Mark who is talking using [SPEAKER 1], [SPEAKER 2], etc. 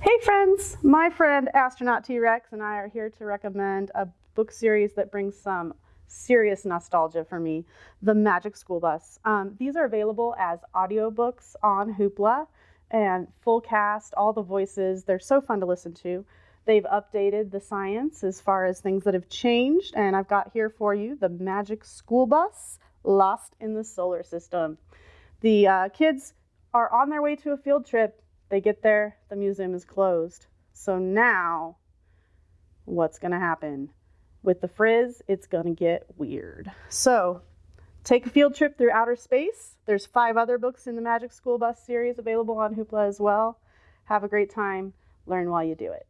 [SPEAKER 1] Hey friends, my friend Astronaut T-Rex and I are here to recommend a book series that brings some serious nostalgia for me, The Magic School Bus. Um, these are available as audiobooks on Hoopla and full cast, all the voices. They're so fun to listen to. They've updated the science as far as things that have changed, and I've got here for you The Magic School Bus, Lost in the Solar System. The uh, kids are on their way to a field trip they get there, the museum is closed. So now, what's going to happen? With the frizz, it's going to get weird. So, take a field trip through outer space. There's five other books in the Magic School Bus series available on Hoopla as well. Have a great time. Learn while you do it.